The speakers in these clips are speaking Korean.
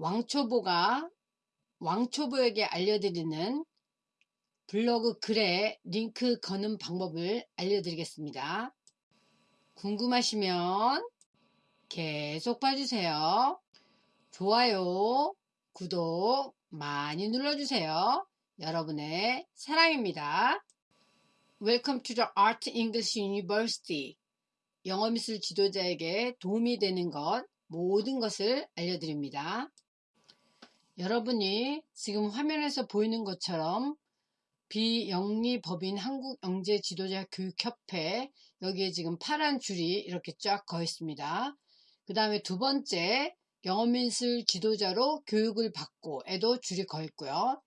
왕초보가 왕초보에게 알려드리는 블로그 글에 링크 거는 방법을 알려드리겠습니다. 궁금하시면 계속 봐주세요. 좋아요, 구독 많이 눌러주세요. 여러분의 사랑입니다. Welcome to the Art English University. 영어미술 지도자에게 도움이 되는 것, 모든 것을 알려드립니다. 여러분이 지금 화면에서 보이는 것처럼 비영리법인 한국영재지도자교육협회 여기에 지금 파란 줄이 이렇게 쫙 거 있습니다. 그 다음에 두 번째 영어미술 지도자로 교육을 받고 에도 줄이 거 있고요.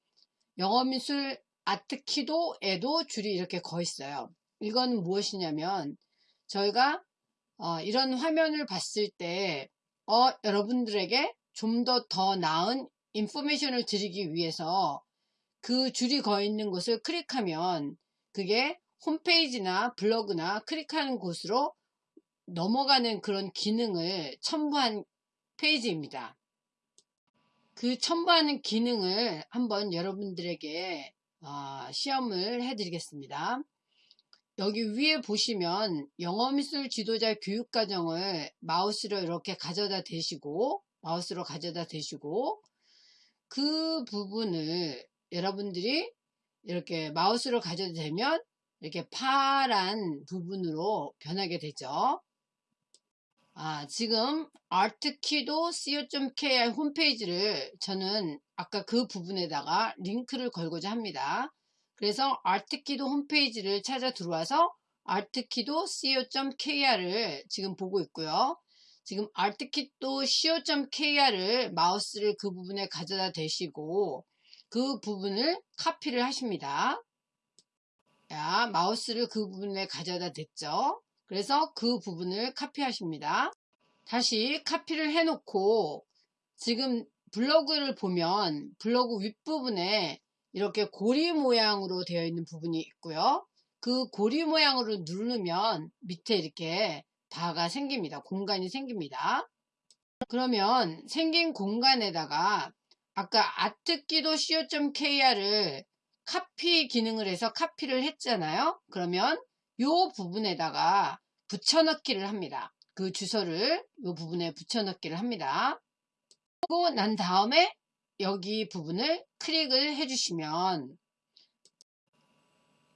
영어미술 아트키도 에도 줄이 이렇게 거 있어요. 이건 무엇이냐면 저희가 어, 이런 화면을 봤을 때 어, 여러분들에게 좀 더더 더 나은 인포메이션을 드리기 위해서 그 줄이 거 있는 곳을 클릭하면 그게 홈페이지나 블로그나 클릭하는 곳으로 넘어가는 그런 기능을 첨부한 페이지입니다. 그 첨부하는 기능을 한번 여러분들에게 어, 시험을 해드리겠습니다. 여기 위에 보시면 영어미술 지도자 교육과정을 마우스로 이렇게 가져다 대시고 마우스로 가져다 대시고 그 부분을 여러분들이 이렇게 마우스를 가져도 되면 이렇게 파란 부분으로 변하게 되죠. 아, 지금 artkido co.kr 홈페이지를 저는 아까 그 부분에다가 링크를 걸고자 합니다. 그래서 artkido 홈페이지를 찾아 들어와서 artkido co.kr을 지금 보고 있고요. 지금 artkido co.kr을 마우스를 그 부분에 가져다 대시고 그 부분을 카피를 하십니다. 자, 마우스를 그 부분에 가져다 댔죠. 그래서 그 부분을 카피하십니다. 다시 카피를 해놓고 지금 블로그를 보면 블로그 윗부분에 이렇게 고리 모양으로 되어 있는 부분이 있고요. 그 고리 모양으로 누르면 밑에 이렇게 바가 생깁니다. 공간이 생깁니다. 그러면 생긴 공간에다가 아까 아트기도 co.kr을 카피 기능을 해서 카피를 했잖아요. 그러면 이 부분에다가 붙여넣기를 합니다. 그 주소를 이 부분에 붙여넣기를 합니다. 그리고 난 다음에 여기 부분을 클릭을 해주시면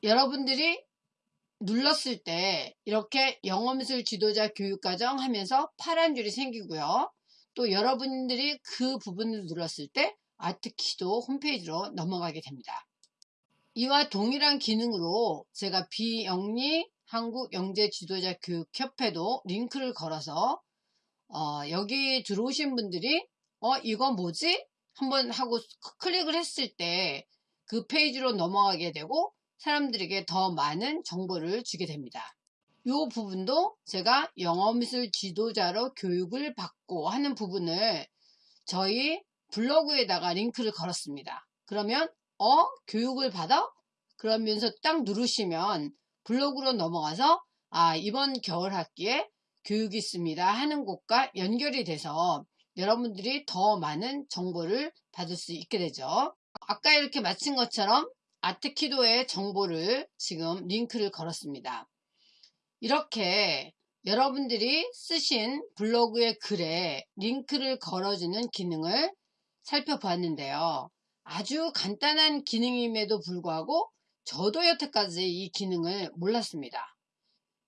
여러분들이 눌렀을 때 이렇게 영어미술 지도자 교육과정 하면서 파란 줄이 생기고요. 또 여러분들이 그 부분을 눌렀을 때 아트키도 홈페이지로 넘어가게 됩니다. 이와 동일한 기능으로 제가 비영리 한국영재지도자 교육협회도 링크를 걸어서 어, 여기 들어오신 분들이 어 이거 뭐지? 한번 하고 클릭을 했을 때 그 페이지로 넘어가게 되고 사람들에게 더 많은 정보를 주게 됩니다. 이 부분도 제가 영어미술 지도자로 교육을 받고 하는 부분을 저희 블로그에다가 링크를 걸었습니다. 그러면 어? 교육을 받아? 그러면서 딱 누르시면 블로그로 넘어가서 아 이번 겨울 학기에 교육이 있습니다 하는 곳과 연결이 돼서 여러분들이 더 많은 정보를 받을 수 있게 되죠. 아까 이렇게 마친 것처럼 아트키도의 정보를 지금 링크를 걸었습니다. 이렇게 여러분들이 쓰신 블로그의 글에 링크를 걸어주는 기능을 살펴보았는데요. 아주 간단한 기능임에도 불구하고 저도 여태까지 이 기능을 몰랐습니다.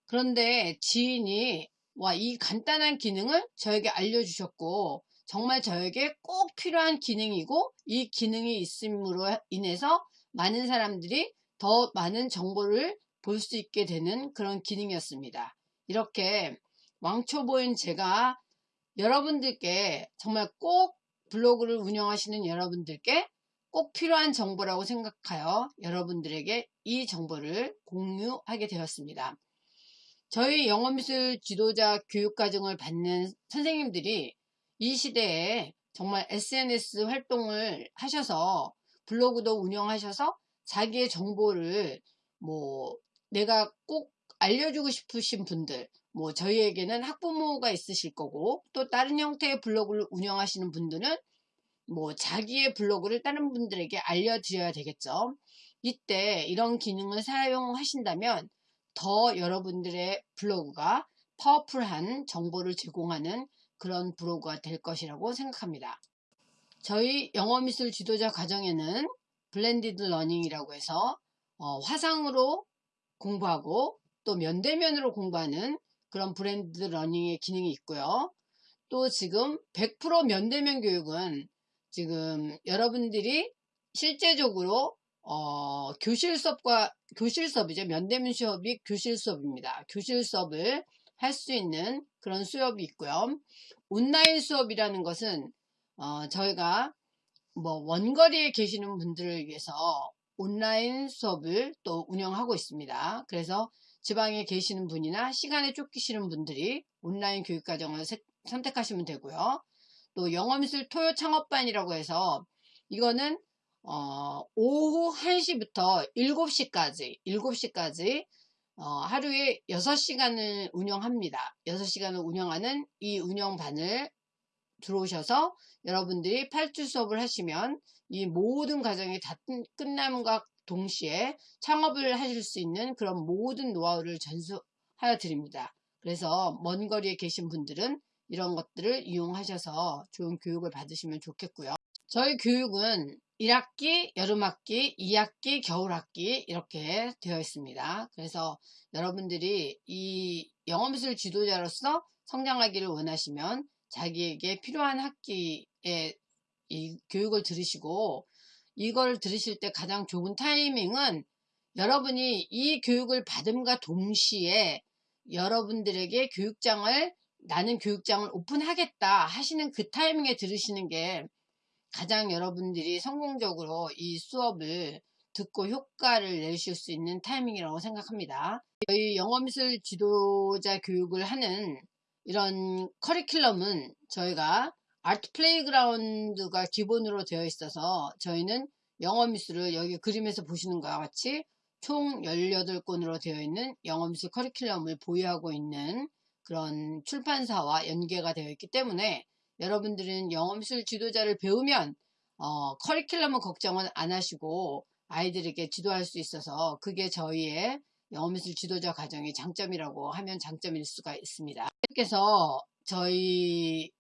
그런데 지인이 와, 이 간단한 기능을 저에게 알려주셨고 정말 저에게 꼭 필요한 기능이고 이 기능이 있음으로 인해서 많은 사람들이 더 많은 정보를 볼 수 있게 되는 그런 기능이었습니다. 이렇게 왕초보인 제가 여러분들께 정말 꼭 블로그를 운영하시는 여러분들께 꼭 필요한 정보라고 생각하여 여러분들에게 이 정보를 공유하게 되었습니다. 저희 영어미술 지도자 교육과정을 받는 선생님들이 이 시대에 정말 SNS 활동을 하셔서 블로그도 운영하셔서 자기의 정보를 뭐 내가 꼭 알려주고 싶으신 분들 뭐 저희에게는 학부모가 있으실 거고 또 다른 형태의 블로그를 운영하시는 분들은 뭐 자기의 블로그를 다른 분들에게 알려드려야 되겠죠. 이때 이런 기능을 사용하신다면 더 여러분들의 블로그가 powerful한 정보를 제공하는 그런 블로그가 될 것이라고 생각합니다. 저희 영어미술 지도자 과정에는 blended learning이라고 해서 어, 화상으로 공부하고 또 면대면으로 공부하는 그런 blended learning의 기능이 있고요. 또 지금 100% 면대면 교육은 지금 여러분들이 실제적으로 어, 교실 수업과 교실 수업이죠. 면대면 수업이 교실 수업입니다. 교실 수업을 할 수 있는 그런 수업이 있고요. 온라인 수업이라는 것은 어, 저희가 뭐 원거리에 계시는 분들을 위해서 온라인 수업을 또 운영하고 있습니다. 그래서 지방에 계시는 분이나 시간에 쫓기시는 분들이 온라인 교육과정을 선택하시면 되고요. 또 영어미술 토요 창업반이라고 해서 이거는 어, 오후 1시부터 7시까지 7시까지 어, 하루에 6시간을 운영합니다. 6시간을 운영하는 이 운영반을 들어오셔서 여러분들이 8주 수업을 하시면 이 모든 과정이 다 끝남과 동시에 창업을 하실 수 있는 그런 모든 노하우를 전수하여 드립니다. 그래서 먼 거리에 계신 분들은 이런 것들을 이용하셔서 좋은 교육을 받으시면 좋겠고요. 저희 교육은 1학기, 여름학기, 2학기, 겨울학기 이렇게 되어 있습니다. 그래서 여러분들이 이 영어미술 지도자로서 성장하기를 원하시면 자기에게 필요한 학기에 이 교육을 들으시고 이걸 들으실 때 가장 좋은 타이밍은 여러분이 이 교육을 받음과 동시에 여러분들에게 교육장을 나는 교육장을 오픈하겠다 하시는 그 타이밍에 들으시는 게 가장 여러분들이 성공적으로 이 수업을 듣고 효과를 내실 수 있는 타이밍이라고 생각합니다. 저희 영어미술 지도자 교육을 하는 이런 커리큘럼은 저희가 아트 플레이그라운드가 기본으로 되어 있어서 저희는 영어 미술을 여기 그림에서 보시는 것과 같이 총 18권으로 되어 있는 영어 미술 커리큘럼을 보유하고 있는 그런 출판사와 연계가 되어 있기 때문에 여러분들은 영어 미술 지도자를 배우면 어, 커리큘럼은 걱정은 안 하시고 아이들에게 지도할 수 있어서 그게 저희의 영어미술 지도자 과정의 장점이라고 하면 장점일 수가 있습니다. 그래서 저희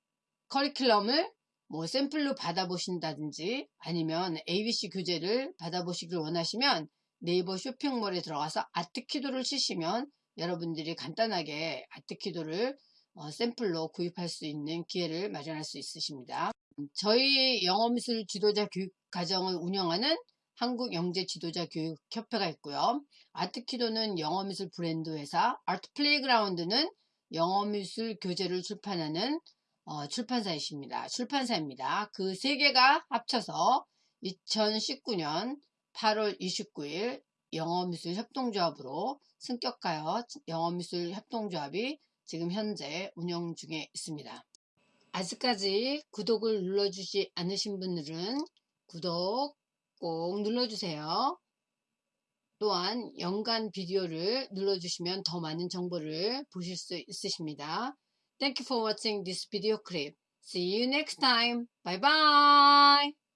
커리큘럼을 뭐 샘플로 받아보신다든지 아니면 ABC 교재를 받아보시길 원하시면 네이버 쇼핑몰에 들어가서 아트키도를 치시면 여러분들이 간단하게 아트키도를 어, 샘플로 구입할 수 있는 기회를 마련할 수 있으십니다. 저희 영어미술 지도자 교육 과정을 운영하는 한국영재지도자교육협회가 있고요. 아트키도는 영어미술 브랜드 회사, 아트플레이그라운드는 영어미술 교재를 출판하는 어, 출판사이십니다. 출판사입니다. 그 세 개가 합쳐서 2019년 8월 29일 영어미술 협동조합으로 승격하여 영어미술 협동조합이 지금 현재 운영 중에 있습니다. 아직까지 구독을 눌러주지 않으신 분들은 구독 꼭 눌러주세요. 또한 연간 비디오를 눌러주시면 더 많은 정보를 보실 수 있으십니다. Thank you for watching this video clip. See you next time. Bye bye.